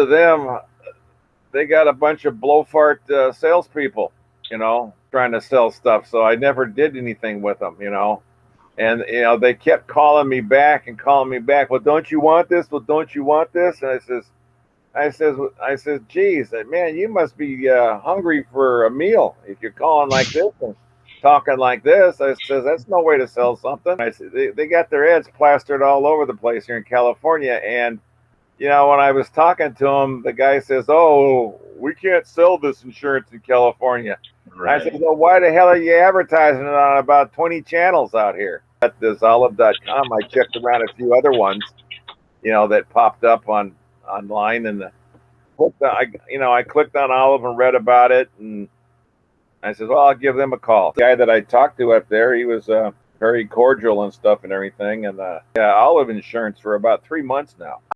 to them, they got a bunch of blowfart uh, salespeople, you know, trying to sell stuff. So I never did anything with them, you know. And you know, they kept calling me back and calling me back. Well, don't you want this? Well, don't you want this? And I says, I says, I says, geez, man, you must be uh, hungry for a meal if you're calling like this and talking like this. I says, that's no way to sell something. I said, they, they got their ads plastered all over the place here in California, and you know, when I was talking to him, the guy says, "Oh, we can't sell this insurance in California." Right. I said, "Well, why the hell are you advertising it on about 20 channels out here?" At this olive.com, I checked around a few other ones, you know, that popped up on online, and the, I, you know, I clicked on Olive and read about it, and I said, "Well, I'll give them a call." The guy that I talked to up there, he was uh, very cordial and stuff and everything, and uh, yeah, Olive insurance for about three months now.